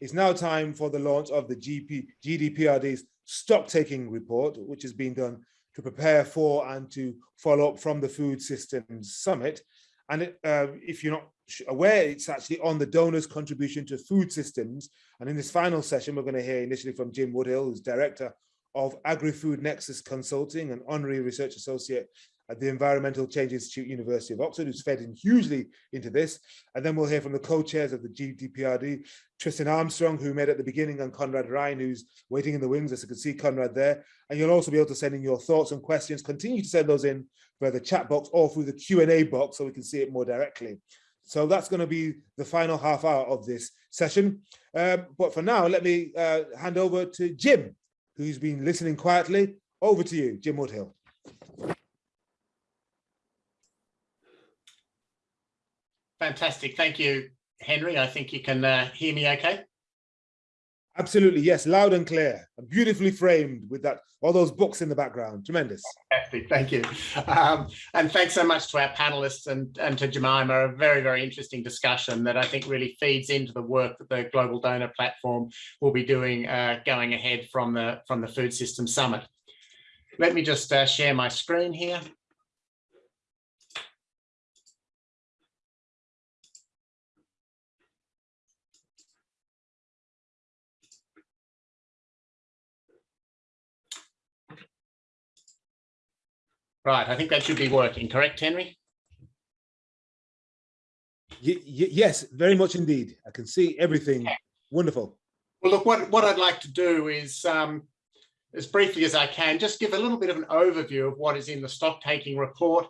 it's now time for the launch of the GP, GDPRD's stock taking report, which has been done to prepare for and to follow up from the Food Systems Summit. And it, uh, if you're not aware, it's actually on the donors' contribution to food systems. And in this final session, we're going to hear initially from Jim Woodhill, who's Director of Agri-Food Nexus Consulting and Honorary Research Associate at the Environmental Change Institute, University of Oxford, who's fed in hugely into this. And then we'll hear from the co-chairs of the GDPRD, Tristan Armstrong, who met at the beginning, and Conrad Ryan, who's waiting in the wings, as you can see Conrad there. And you'll also be able to send in your thoughts and questions. Continue to send those in via the chat box or through the Q&A box so we can see it more directly. So that's going to be the final half hour of this session. Um, but for now, let me uh, hand over to Jim, who's been listening quietly. Over to you, Jim Woodhill. Fantastic. Thank you, Henry. I think you can uh, hear me okay. Absolutely, yes, loud and clear, and beautifully framed with that all those books in the background. Tremendous. Fantastic, thank you. Um, and thanks so much to our panelists and, and to Jemima, a very, very interesting discussion that I think really feeds into the work that the Global Donor Platform will be doing uh, going ahead from the, from the Food System Summit. Let me just uh, share my screen here. Right, I think that should be working, correct, Henry? Y yes, very much indeed. I can see everything. Wonderful. Well, look, what, what I'd like to do is, um, as briefly as I can, just give a little bit of an overview of what is in the stock taking report.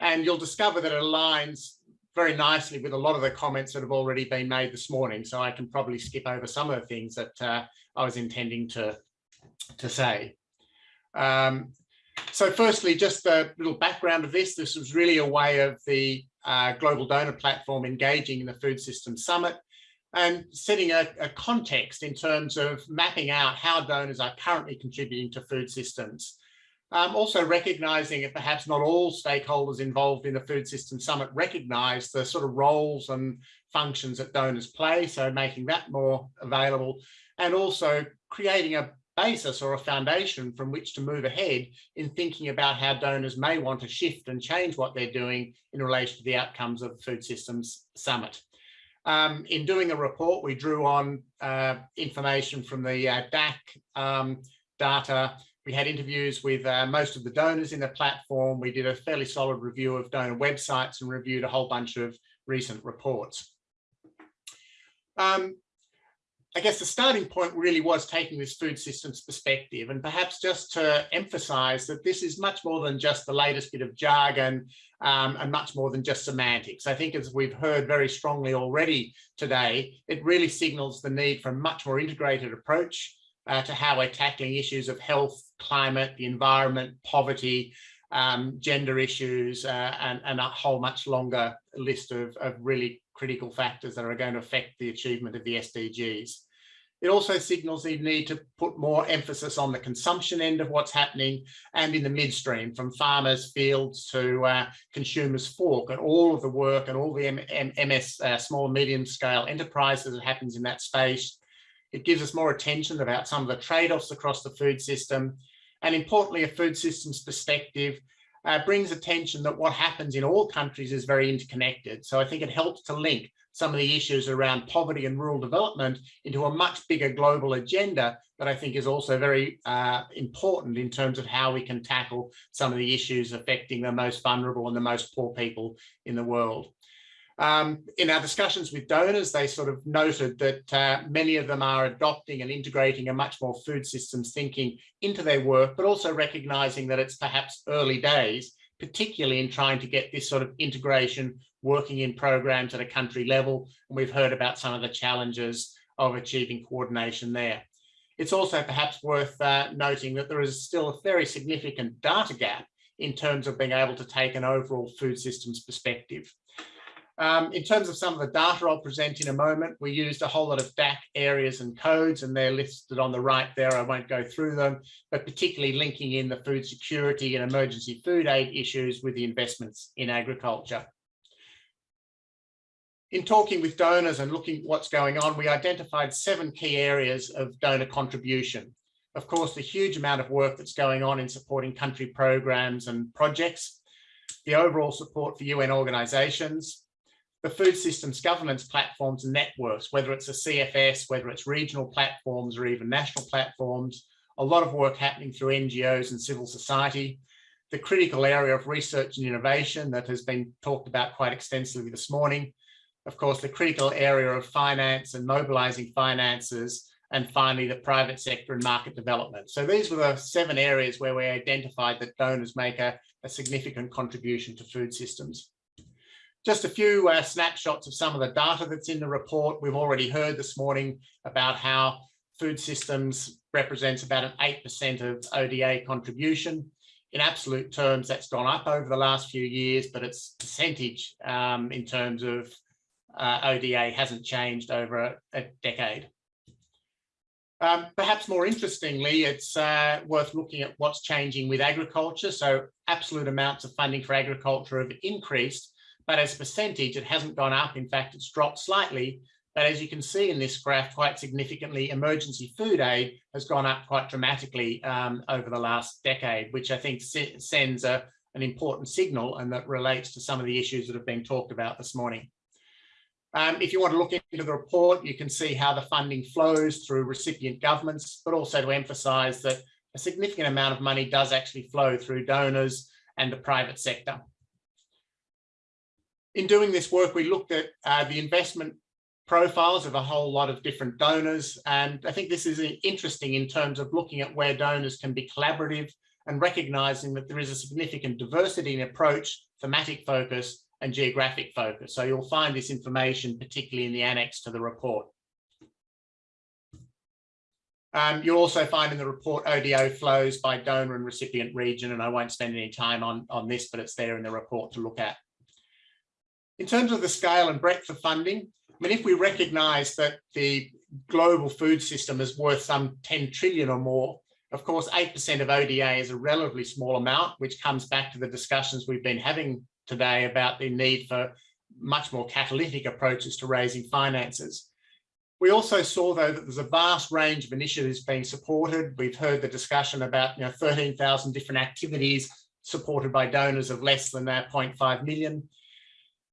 And you'll discover that it aligns very nicely with a lot of the comments that have already been made this morning. So I can probably skip over some of the things that uh, I was intending to, to say. Um, so firstly, just a little background of this. This was really a way of the uh, Global Donor Platform engaging in the Food Systems Summit and setting a, a, context in terms of mapping out how donors are currently contributing to food systems. Um, also recognizing that perhaps not all stakeholders involved in the Food System Summit recognize the sort of roles and functions that donors play, so making that more available and also creating a basis or a foundation from which to move ahead in thinking about how donors may want to shift and change what they're doing in relation to the outcomes of the Food Systems Summit. Um, in doing the report, we drew on uh, information from the uh, DAC um, data. We had interviews with uh, most of the donors in the platform. We did a fairly solid review of donor websites and reviewed a whole bunch of recent reports. Um, I guess the starting point really was taking this food systems perspective and perhaps just to emphasize that this is much more than just the latest bit of jargon um, and much more than just semantics. I think as we've heard very strongly already today, it really signals the need for a much more integrated approach uh, to how we're tackling issues of health, climate, the environment, poverty, um, gender issues, uh, and, and, a whole much longer list of, of really critical factors that are going to affect the achievement of the SDGs. It also signals the need to put more emphasis on the consumption end of what's happening and in the midstream from farmers, fields to uh, consumers fork and all of the work and all the M M MS uh, small and medium scale enterprises that happens in that space. It gives us more attention about some of the trade-offs across the food system and importantly a food systems perspective uh, brings attention that what happens in all countries is very interconnected. So I think it helps to link some of the issues around poverty and rural development into a much bigger global agenda that I think is also very uh, important in terms of how we can tackle some of the issues affecting the most vulnerable and the most poor people in the world. Um, in our discussions with donors, they sort of noted that uh, many of them are adopting and integrating a much more food systems thinking into their work, but also recognizing that it's perhaps early days, particularly in trying to get this sort of integration working in programs at a country level. And we've heard about some of the challenges of achieving coordination there. It's also perhaps worth uh, noting that there is still a very significant data gap in terms of being able to take an overall food systems perspective. Um, in terms of some of the data I'll present in a moment, we used a whole lot of DAC areas and codes and they're listed on the right there. I won't go through them, but particularly linking in the food security and emergency food aid issues with the investments in agriculture. in talking with donors and looking at what's going on, we identified seven key areas of donor contribution. Of course, the huge amount of work that's going on in supporting country programs and projects, the overall support for UN organizations, the food systems governance platforms and networks, whether it's a CFS, whether it's regional platforms or even national platforms, a lot of work happening through NGOs and civil society, the critical area of research and innovation that has been talked about quite extensively this morning, of course, the critical area of finance and mobilizing finances, and finally, the private sector and market development. So these were the seven areas where we identified that donors make a, a significant contribution to food systems. Just a few uh, snapshots of some of the data that's in the report. We've already heard this morning about how food systems represents about an 8% of ODA contribution. In absolute terms, that's gone up over the last few years, but its percentage um, in terms of uh, ODA hasn't changed over a, a decade. Um, perhaps more interestingly, it's uh, worth looking at what's changing with agriculture. So absolute amounts of funding for agriculture have increased, but as a percentage, it hasn't gone up. In fact, it's dropped slightly. But as you can see in this graph, quite significantly, emergency food aid has gone up quite dramatically um, over the last decade, which I think sends a, an important signal and that relates to some of the issues that have been talked about this morning. Um, if you want to look into the report, you can see how the funding flows through recipient governments, but also to emphasise that a significant amount of money does actually flow through donors and the private sector. In doing this work, we looked at uh, the investment profiles of a whole lot of different donors. And I think this is interesting in terms of looking at where donors can be collaborative and recognizing that there is a significant diversity in approach, thematic focus, and geographic focus. So you'll find this information particularly in the annex to the report. Um, you'll also find in the report ODA flows by donor and recipient region, and I won't spend any time on, on this, but it's there in the report to look at. In terms of the scale and breadth of funding, I mean, if we recognise that the global food system is worth some 10 trillion or more, of course, 8% of ODA is a relatively small amount, which comes back to the discussions we've been having today about the need for much more catalytic approaches to raising finances. We also saw, though, that there's a vast range of initiatives being supported. We've heard the discussion about you know, 13,000 different activities supported by donors of less than that 0.5 million.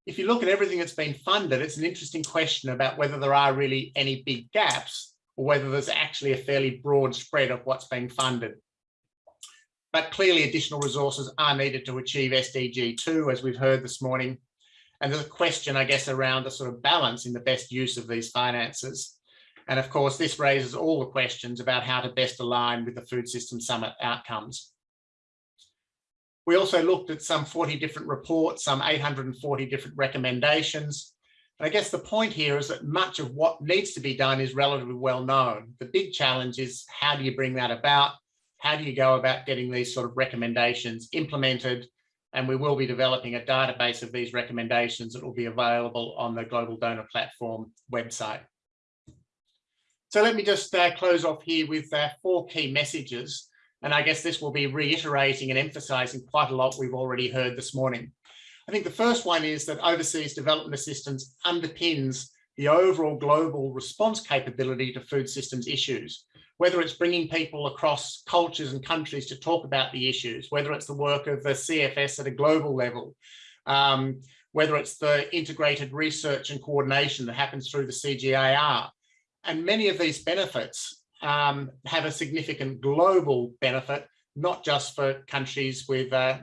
If you look at everything that's been funded, it's an interesting question about whether there are really any big gaps or whether there's actually a fairly broad spread of what's being funded. But clearly additional resources are needed to achieve SDG 2, as we've heard this morning. And there's a question, I guess, around the sort of balance in the best use of these finances. And of course, this raises all the questions about how to best align with the Food System Summit outcomes. We also looked at some 40 different reports, some 840 different recommendations. And I guess the point here is that much of what needs to be done is relatively well known. The big challenge is how do you bring that about? how do you go about getting these sort of recommendations implemented? And we will be developing a database of these recommendations that will be available on the Global Donor Platform website. So let me just uh, close off here with uh, four key messages. And I guess this will be reiterating and emphasizing quite a lot we've already heard this morning. I think the first one is that overseas development assistance underpins the overall global response capability to food systems issues whether it's bringing people across cultures and countries to talk about the issues, whether it's the work of the CFS at a global level, um, whether it's the integrated research and coordination that happens through the CGIAR. And many of these benefits um, have a significant global benefit, not just for countries with uh,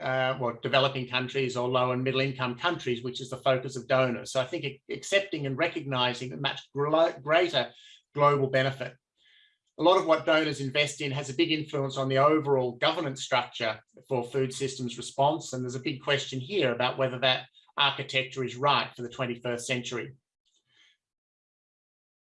uh, well, developing countries or low and middle income countries, which is the focus of donors. So I think accepting and recognizing a much greater global benefit a lot of what donors invest in has a big influence on the overall governance structure for food systems response. And there's a big question here about whether that architecture is right for the 21st century.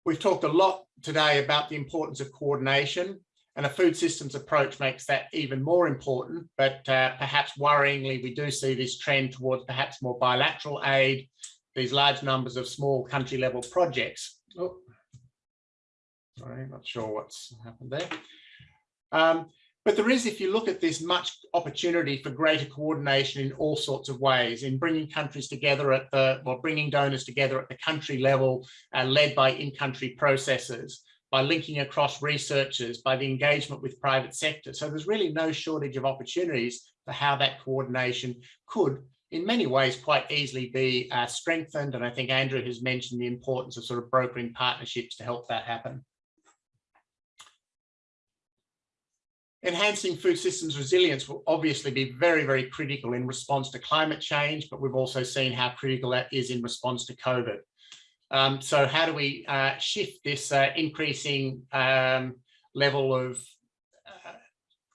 We've talked a lot today about the importance of coordination and a food systems approach makes that even more important, but uh, perhaps worryingly, we do see this trend towards perhaps more bilateral aid, these large numbers of small country level projects. Oh, Sorry, not sure what's happened there. Um, But there is, if you look at this, much opportunity for greater coordination in all sorts of ways, in bringing countries together at the, well, bringing donors together at the country level, uh, led by in-country processes, by linking across researchers, by the engagement with private sector. So there's really no shortage of opportunities for how that coordination could, in many ways, quite easily be uh, strengthened. And I think Andrew has mentioned the importance of sort of brokering partnerships to help that happen. Enhancing food systems resilience will obviously be very, very critical in response to climate change, but we've also seen how critical that is in response to COVID. Um, so how do we uh, shift this uh, increasing um, level of uh,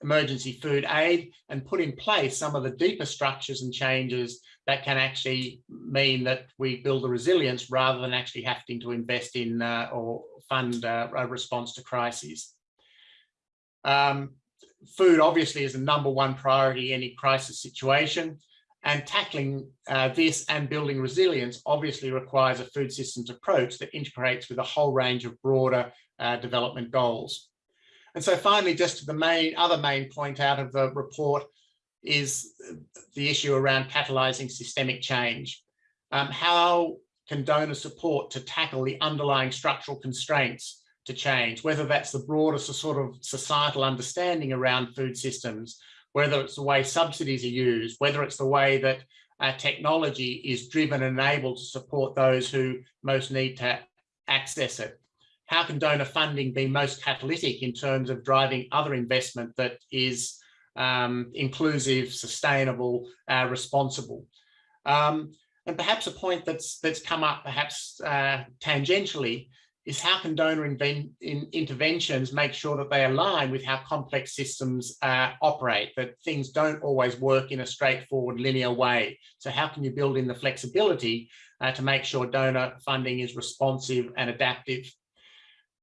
emergency food aid and put in place some of the deeper structures and changes that can actually mean that we build the resilience rather than actually having to invest in uh, or fund uh, a response to crises. Um, food obviously is the number one priority in any crisis situation. And tackling uh, this and building resilience obviously requires a food systems approach that integrates with a whole range of broader uh, development goals. And so finally, just to the main other main point out of the report is the issue around catalyzing systemic change. Um, how can donor support to tackle the underlying structural constraints to change, whether that's the broader sort of societal understanding around food systems, whether it's the way subsidies are used, whether it's the way that uh, technology is driven and able to support those who most need to access it. How can donor funding be most catalytic in terms of driving other investment that is um, inclusive, sustainable, uh, responsible? Um, and perhaps a point that's that's come up perhaps uh, tangentially is how can donor in interventions make sure that they align with how complex systems uh, operate, that things don't always work in a straightforward linear way. So how can you build in the flexibility uh, to make sure donor funding is responsive and adaptive?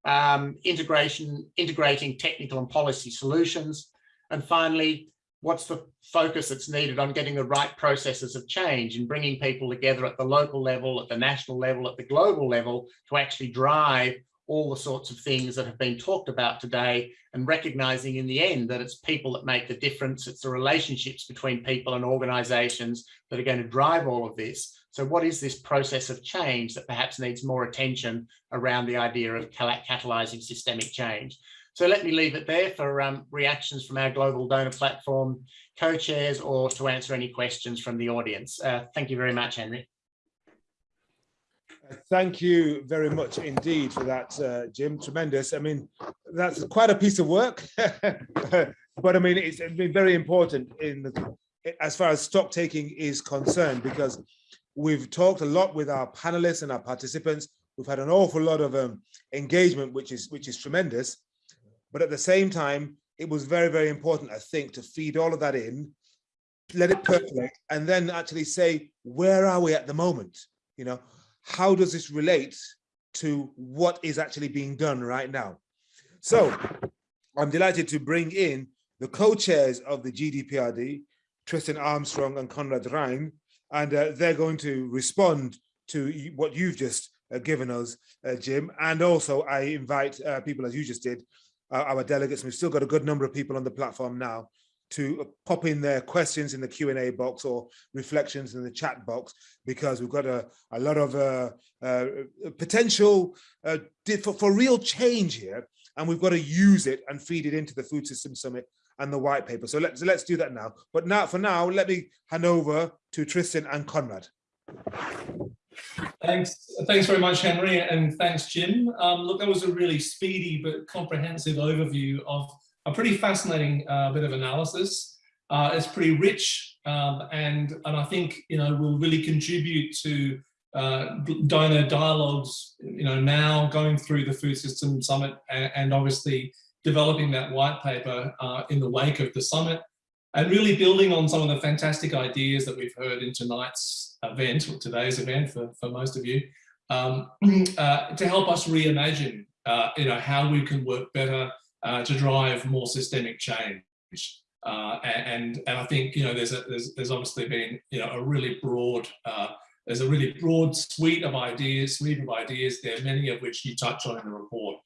Um, integration, integrating technical and policy solutions. And finally, what's the focus that's needed on getting the right processes of change and bringing people together at the local level, at the national level, at the global level to actually drive all the sorts of things that have been talked about today and recognizing in the end that it's people that make the difference. It's the relationships between people and organizations that are going to drive all of this. So what is this process of change that perhaps needs more attention around the idea of catalyzing systemic change? So let me leave it there for um, reactions from our global donor platform co-chairs or to answer any questions from the audience. Uh, thank you very much, Henry. Thank you very much indeed for that, uh, Jim. Tremendous. I mean, that's quite a piece of work, but I mean, it's been very important in the, as far as stock taking is concerned, because we've talked a lot with our panelists and our participants. We've had an awful lot of um, engagement, which is which is tremendous. But at the same time, it was very, very important, I think, to feed all of that in, let it percolate, and then actually say, where are we at the moment? You know, how does this relate to what is actually being done right now? So I'm delighted to bring in the co-chairs of the GDPRD, Tristan Armstrong and Conrad Rhein, and uh, they're going to respond to what you've just uh, given us, uh, Jim. And also I invite uh, people, as you just did, our delegates. We've still got a good number of people on the platform now to pop in their questions in the Q&A box or reflections in the chat box because we've got a, a lot of uh, uh, potential uh, for, for real change here and we've got to use it and feed it into the Food System Summit and the white paper. So let's, let's do that now. But now, for now, let me hand over to Tristan and Conrad. Thanks, thanks very much, Henry, and thanks, Jim. Um, look, that was a really speedy but comprehensive overview of a pretty fascinating uh, bit of analysis. Uh, it's pretty rich, um, and and I think you know will really contribute to uh, donor dialogues. You know, now going through the Food System Summit and, and obviously developing that white paper uh, in the wake of the summit and really building on some of the fantastic ideas that we've heard in tonight's event, or today's event for, for most of you, um, uh, to help us reimagine, uh, you know, how we can work better uh, to drive more systemic change. Uh, and, and I think, you know, there's, a, there's, there's obviously been, you know, a really broad, uh, there's a really broad suite of ideas, suite of ideas there, many of which you touch on in the report.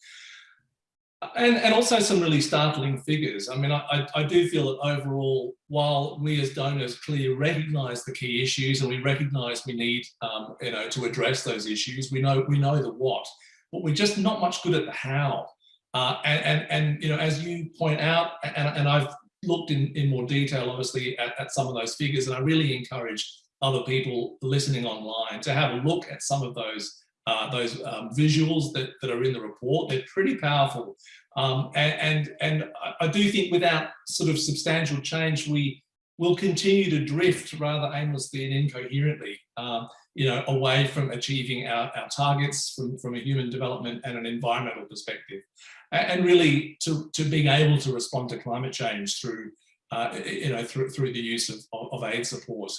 And, and also some really startling figures. I mean, I, I, do feel that overall, while we as donors clearly recognise the key issues and we recognise we need, um, you know, to address those issues, we know we know the what, but we're just not much good at the how. Uh, and, and, and, you know, as you point out, and, and I've looked in, in more detail, obviously, at, at some of those figures, and I really encourage other people listening online to have a look at some of those uh, those um, visuals that, that are in the report. They're pretty powerful. Um, and, and, and I do think without sort of substantial change, we will continue to drift rather aimlessly and incoherently, um, you know, away from achieving our, our targets from, from a human development and an environmental perspective. And really to, to being able to respond to climate change through uh, you know, through, through the use of, of, aid support,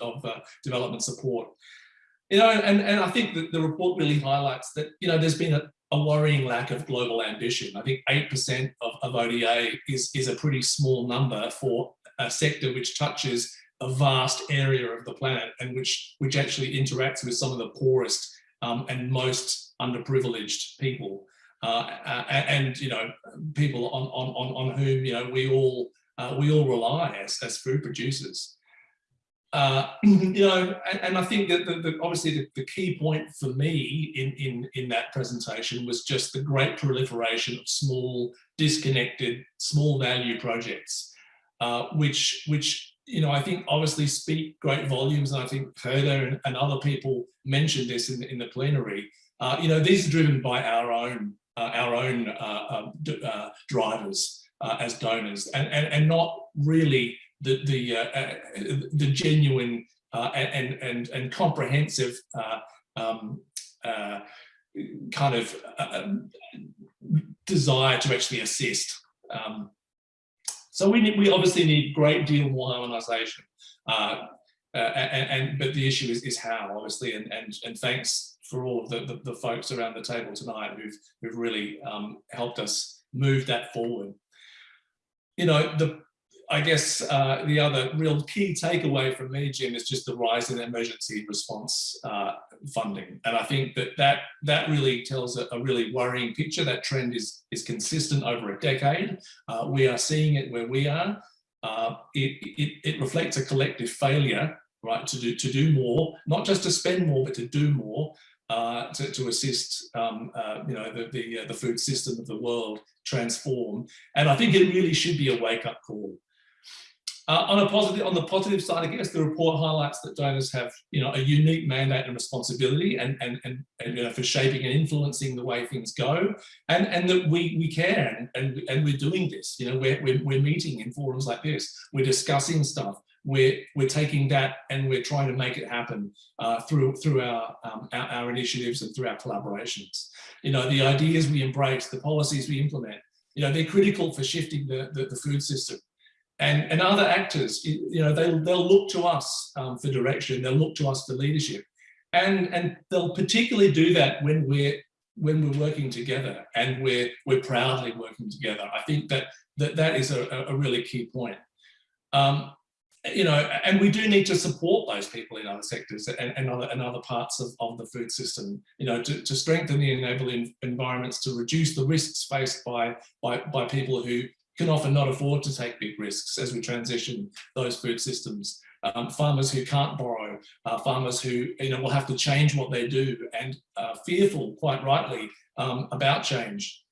of uh, development support. You know, and, and I think that the report really highlights that, you know, there's been a, a worrying lack of global ambition. I think 8% of, of ODA is, is a pretty small number for a sector which touches a vast area of the planet and which, which actually interacts with some of the poorest um, and most underprivileged people. Uh, and, you know, people on, on, on, whom, you know, we all, uh, we all rely as, as food producers. Uh, you know, and, and, I think that the, the, obviously the, the, key point for me in, in, in that presentation was just the great proliferation of small, disconnected, small value projects, uh, which, which, you know, I think obviously speak great volumes. And I think Herder and, and other people mentioned this in, in the plenary. Uh, you know, these are driven by our own, uh, our own uh, um, drivers as donors and, and, and not really the the uh, uh, the genuine uh, and and and comprehensive um, kind of desire to actually assist. Um, so we need, we obviously need great deal more harmonisation, uh, uh, and, and, but the issue is is how obviously, and and and thanks for all of the, the, the folks around the table tonight who've who've really um, helped us move that forward. You know the I guess uh, the other real key takeaway from me, Jim, is just the rise in emergency response uh, funding. And I think that that, that really tells a, a, really worrying picture. That trend is, is consistent over a decade. Uh, we are seeing it where we are. Uh, it, it, it reflects a collective failure, right, to do, to do more, not just to spend more, but to do more. Uh, to, to assist um, uh, you know the the, the food system of the world transform and I think it really should be a wake-up call uh, on a positive, on the positive side, I guess the report highlights that donors have, you know, a unique mandate and responsibility, and and and, and you know, for shaping and influencing the way things go, and and that we we care, and and, and we're doing this. You know, we're, we're we're meeting in forums like this, we're discussing stuff, we're we're taking that and we're trying to make it happen uh, through through our, um, our, our initiatives and through our collaborations. You know, the ideas we embrace, the policies we implement, you know, they're critical for shifting the the, the food system and, and other actors, you know, they'll, they'll look to us um, for direction, they'll look to us for leadership. And, and they'll particularly do that when we're when we're working together and we're we're proudly working together. I think that that, that is a, a really key point. Um, you know, and we do need to support those people in other sectors and, and other and other parts of, of the food system, you know, to, to strengthen the enabling environments, to reduce the risks faced by, by, by people who can often not afford to take big risks as we transition those food systems. Um, farmers who can't borrow, uh, farmers who you know will have to change what they do and uh, fearful, quite rightly, um, about change.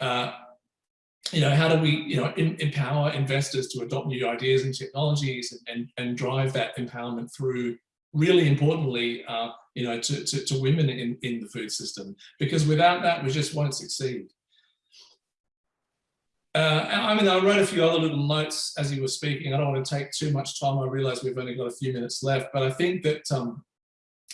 Uh, you know, how do we you know in, empower investors to adopt new ideas and technologies and, and, and drive that empowerment through really importantly, uh, you know, to, to, to women in, in the food system, because without that, we just won't succeed. Uh, I mean, I wrote a few other little notes as you were speaking. I don't want to take too much time. I realize we've only got a few minutes left, but I think that, um,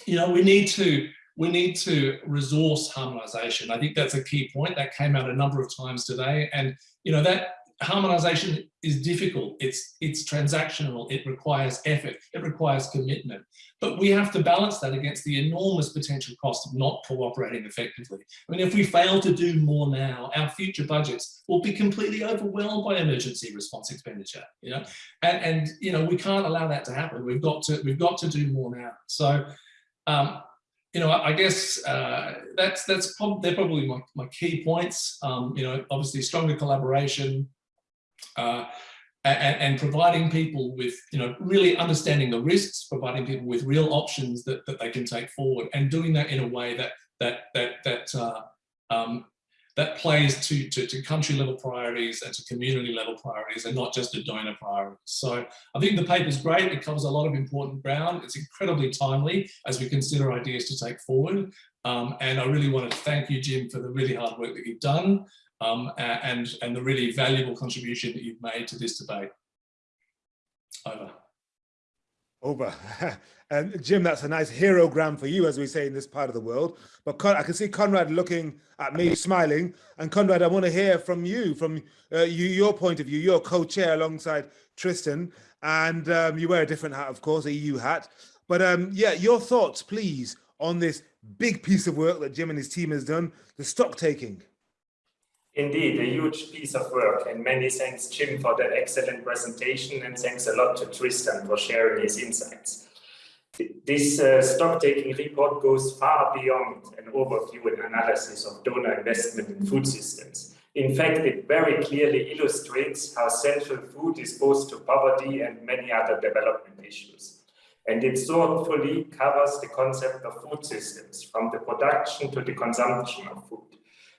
you know, we need to we need to resource harmonization. I think that's a key point that came out a number of times today. And, you know, that harmonization is difficult. It's, it's transactional. It requires effort. It requires commitment. But we have to balance that against the enormous potential cost of not cooperating effectively. I mean, if we fail to do more now, our future budgets will be completely overwhelmed by emergency response expenditure. You know, and, and you know we can't allow that to happen. We've got to we've got to do more now. So. Um, you know, I, guess uh, that's that's prob they're probably my, my key points. Um, you know, obviously stronger collaboration uh, and, and, providing people with, you know, really understanding the risks, providing people with real options that, that they can take forward, and doing that in a way that that that that uh, um, that plays to, to, to, country level priorities and to community level priorities and not just a donor priority. So I think the paper is great. It covers a lot of important ground. It's incredibly timely as we consider ideas to take forward. Um, and I really want to thank you, Jim, for the really hard work that you've done um, and, and the really valuable contribution that you've made to this debate. Over. Over. and Jim, that's a nice hero gram for you, as we say in this part of the world. But Con I can see Conrad looking at me, smiling. And Conrad, I want to hear from you, from uh, you, your point of view. You're co-chair alongside Tristan, and um, you wear a different hat, of course, a EU hat. But um, yeah, your thoughts, please, on this big piece of work that Jim and his team has done, the stock taking. Indeed, a huge piece of work and many thanks Jim for that excellent presentation and thanks a lot to Tristan for sharing his insights. This uh, stock-taking report goes far beyond an overview and analysis of donor investment in food systems. In fact, it very clearly illustrates how central food is both to poverty and many other development issues. And it thoughtfully covers the concept of food systems, from the production to the consumption of food.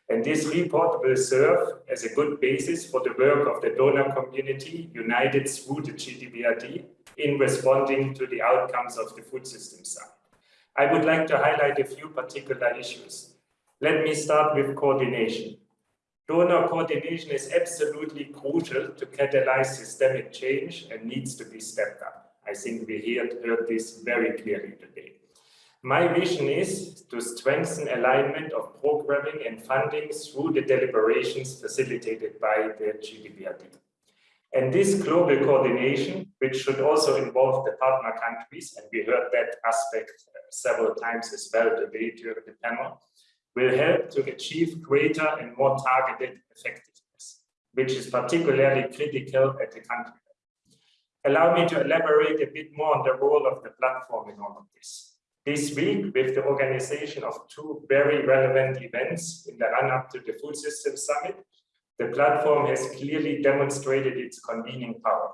And this report will serve as a good basis for the work of the donor community united through the GDPRD in responding to the outcomes of the food system summit. I would like to highlight a few particular issues. Let me start with coordination. Donor coordination is absolutely crucial to catalyze systemic change and needs to be stepped up. I think we heard this very clearly today. My vision is to strengthen alignment of programming and funding through the deliberations facilitated by the GDPRD. And this global coordination, which should also involve the partner countries, and we heard that aspect uh, several times as well today during the panel, will help to achieve greater and more targeted effectiveness, which is particularly critical at the country level. Allow me to elaborate a bit more on the role of the platform in all of this. This week, with the organization of two very relevant events in the run-up to the Food Systems Summit, the platform has clearly demonstrated its convening power.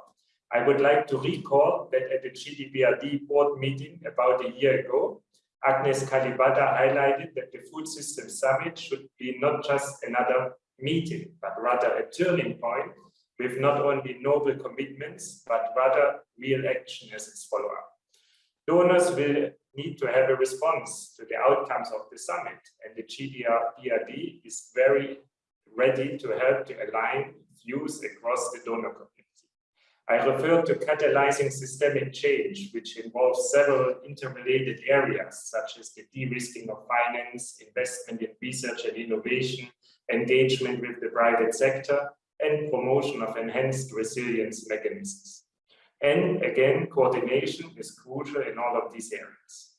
I would like to recall that at the GDPRD board meeting about a year ago, Agnes Kalibata highlighted that the Food Systems Summit should be not just another meeting, but rather a turning point with not only noble commitments, but rather real action as its follow-up. Donors will need to have a response to the outcomes of the summit. And the GDPRD is very ready to help to align views across the donor community. I refer to catalyzing systemic change, which involves several interrelated areas, such as the de-risking of finance, investment in research and innovation, engagement with the private sector, and promotion of enhanced resilience mechanisms. And again, coordination is crucial in all of these areas.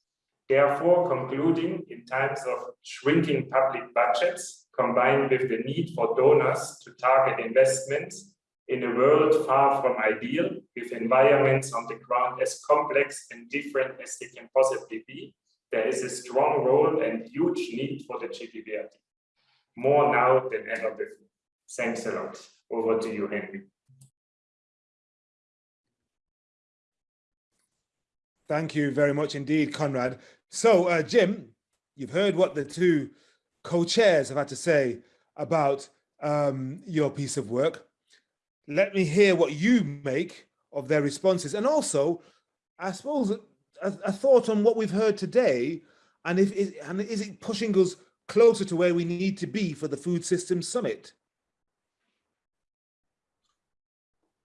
Therefore, concluding in times of shrinking public budgets, combined with the need for donors to target investments in a world far from ideal, with environments on the ground as complex and different as they can possibly be, there is a strong role and huge need for the GDPRD. More now than ever before. Thanks a lot. Over to you, Henry. Thank you very much indeed, Conrad. So, uh, Jim, you've heard what the two co-chairs have had to say about um, your piece of work. Let me hear what you make of their responses. And also, I suppose, a, a thought on what we've heard today, and, if, is, and is it pushing us closer to where we need to be for the Food Systems Summit?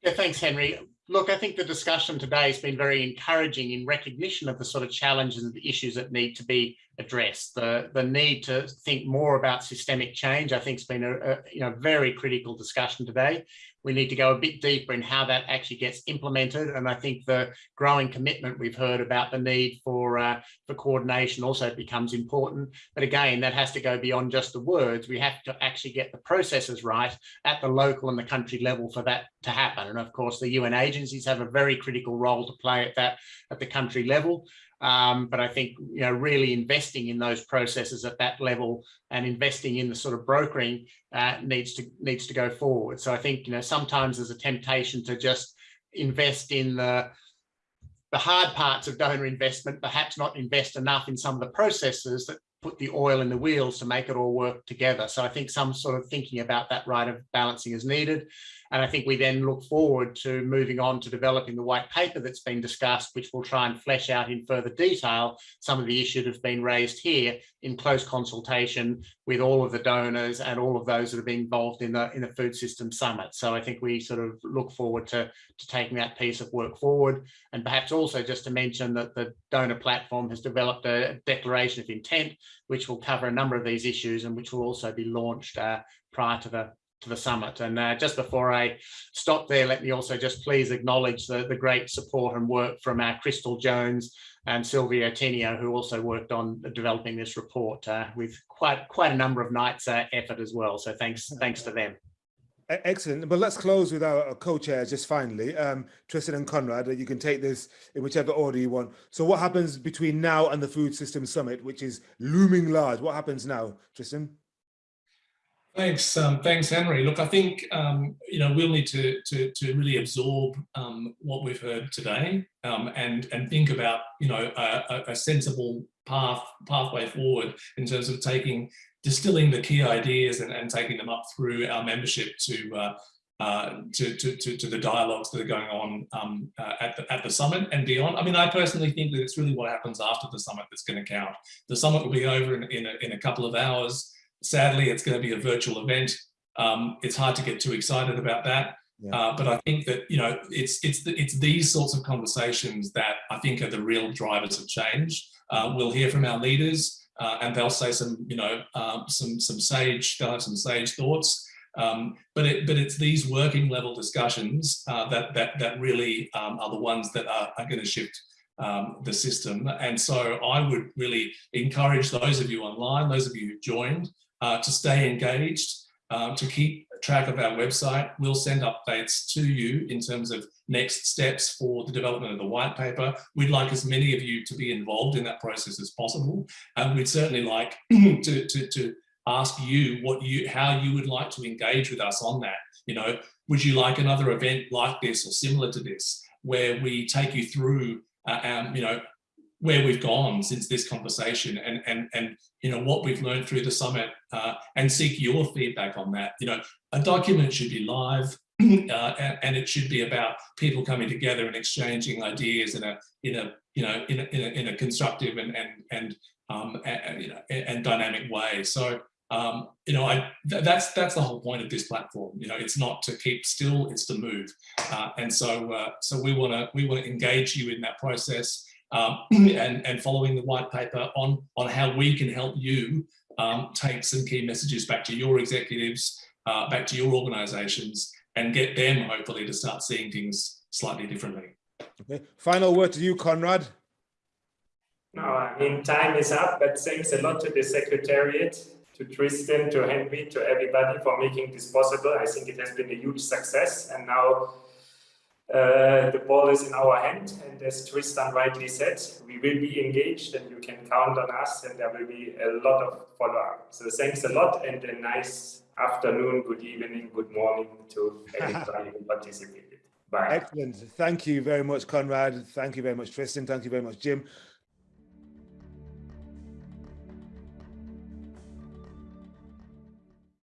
Yeah, thanks, Henry look, I think the discussion today has been very encouraging in recognition of the sort of challenges and the issues that need to be addressed. The, the need to think more about systemic change, I think has been a, a you know, very critical discussion today. We need to go a bit deeper in how that actually gets implemented. And I think the growing commitment we've heard about the need for, uh, for coordination also becomes important. But again, that has to go beyond just the words. We have to actually get the processes right at the local and the country level for that to happen. And of course, the UN agencies have a very critical role to play at that at the country level. Um, but I think, you know, really investing in those processes at that level and investing in the sort of brokering uh, needs to needs to go forward. So I think, you know, sometimes there's a temptation to just invest in the the hard parts of donor investment, perhaps not invest enough in some of the processes that put the oil in the wheels to make it all work together. So I think some sort of thinking about that right of balancing is needed. And I think we then look forward to moving on to developing the white paper that's been discussed, which will try and flesh out in further detail some of the issues that have been raised here in close consultation with all of the donors and all of those that have been involved in the in the food system summit. So I think we sort of look forward to, to taking that piece of work forward. And perhaps also just to mention that the donor platform has developed a declaration of intent, which will cover a number of these issues and which will also be launched uh, prior to the to the summit. And uh, just before I stop there, let me also just please acknowledge the, the great support and work from our Crystal Jones and Silvio Tenio, who also worked on developing this report uh, with quite quite a number of nights uh, effort as well. So thanks thanks to them. Excellent. But let's close with our co-chairs just finally. Um, Tristan and Conrad, you can take this in whichever order you want. So what happens between now and the Food System Summit, which is looming large? What happens now, Tristan? Thanks, um, thanks, Henry. Look, I think um, you know we'll need to to, to really absorb um, what we've heard today um, and and think about you know a, a, sensible path pathway forward in terms of taking distilling the key ideas and, and taking them up through our membership to. Uh, uh, to, to, to, to, the dialogues that are going on um, uh, at, the, at the summit and beyond. I mean, I personally think that it's really what happens after the summit that's going to count. The summit will be over in, in, a, in a couple of hours. Sadly, it's going to be a virtual event. Um, it's hard to get too excited about that. Yeah. Uh, but I think that you know it's it's the, it's these sorts of conversations that I think are the real drivers of change. Uh, we'll hear from our leaders, uh, and they'll say some you know um, some some sage they'll have some sage thoughts. Um, but it, but it's these working level discussions uh, that that that really um, are the ones that are, are going to shift um, the system. And so I would really encourage those of you online, those of you who joined, uh, to stay engaged, um, to keep track of our website. We'll send updates to you in terms of next steps for the development of the white paper. We'd like as many of you to be involved in that process as possible. And we'd certainly like to, to, to ask you what you, how you would like to engage with us on that. You know, would you like another event like this or similar to this, where we take you through, uh, um, you know, where we've gone since this conversation and and and you know what we've learned through the summit uh, and seek your feedback on that. You know a document should be live uh, and, and, it should be about people coming together and exchanging ideas in a in a you know in a, in a, in a constructive and and and um and, you know and dynamic way. So um you know i th that's that's the whole point of this platform. You know it's not to keep still it's to move. Uh, and so uh, so we want to we want to engage you in that process um, and, and following the white paper on, on how we can help you um, take some key messages back to your executives, uh, back to your organizations and get them hopefully to start seeing things slightly differently. Okay. Final word to you, Conrad. No, I mean, time is up, but thanks a lot to the Secretariat, to Tristan, to Henry, to everybody for making this possible. I think it has been a huge success. And now uh, the ball is in our hand, and as Tristan rightly said, we will be engaged and you can count on us and there will be a lot of follow-up. So thanks a lot and a nice afternoon, good evening, good morning to everybody who participated. Bye. Excellent. Thank you very much, Conrad. Thank you very much, Tristan. Thank you very much, Jim.